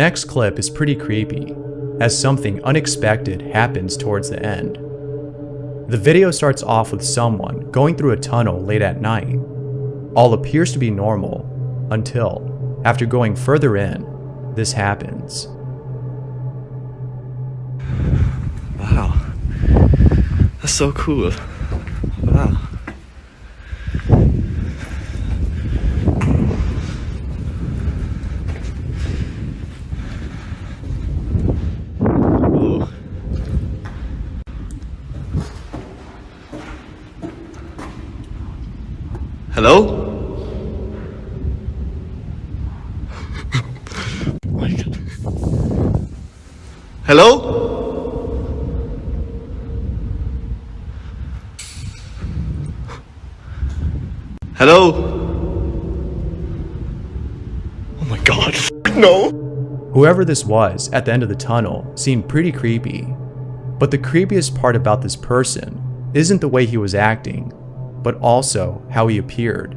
next clip is pretty creepy, as something unexpected happens towards the end. The video starts off with someone going through a tunnel late at night. All appears to be normal, until, after going further in, this happens. Wow. That's so cool. Wow. Hello? My God. Hello? Hello? Oh my god. No. Whoever this was at the end of the tunnel seemed pretty creepy. But the creepiest part about this person isn't the way he was acting, but also how he appeared.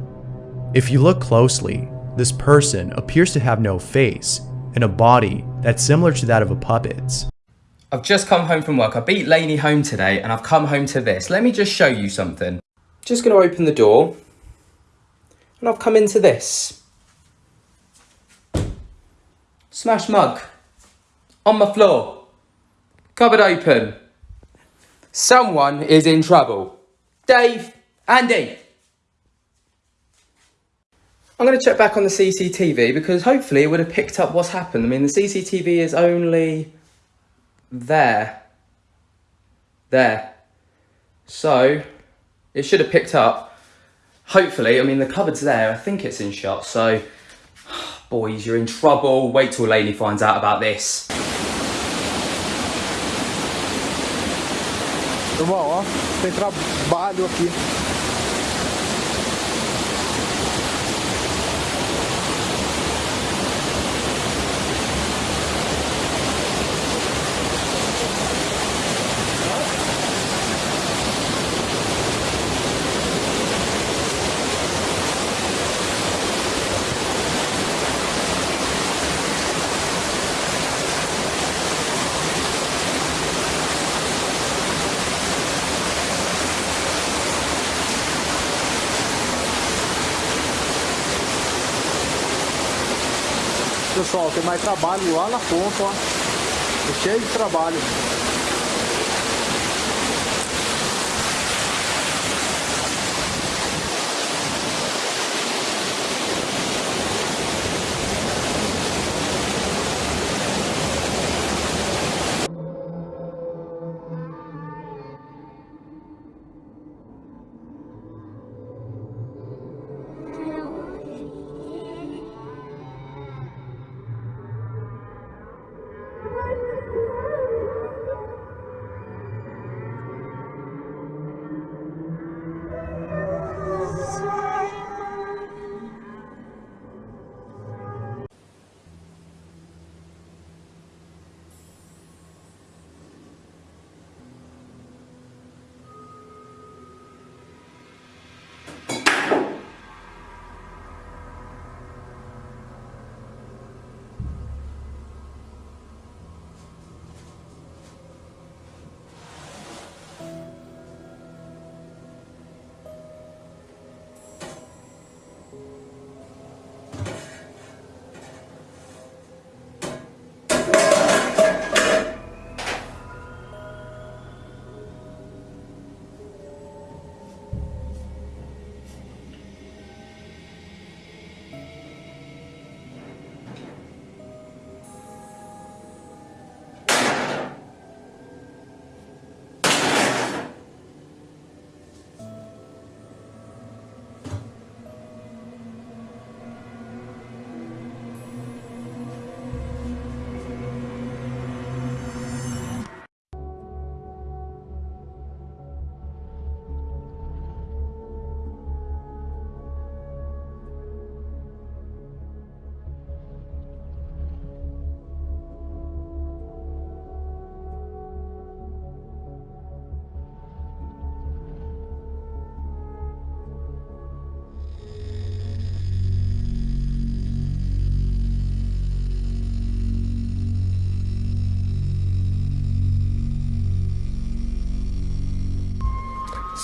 If you look closely, this person appears to have no face and a body that's similar to that of a puppet's. I've just come home from work. I beat Lainey home today and I've come home to this. Let me just show you something. Just going to open the door and I've come into this. Smash mug on my floor. Cupboard open. Someone is in trouble. Dave, Andy. I'm going to check back on the CCTV because hopefully it would have picked up what's happened. I mean, the CCTV is only there. There. So, it should have picked up. Hopefully, I mean, the cupboard's there. I think it's in shot. So, boys, you're in trouble. Wait till Lainey finds out about this. Irmão, ó, uh, tem trabalho aqui. Pessoal, tem mais trabalho lá na ponta, ó. Cheio de trabalho.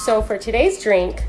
So for today's drink,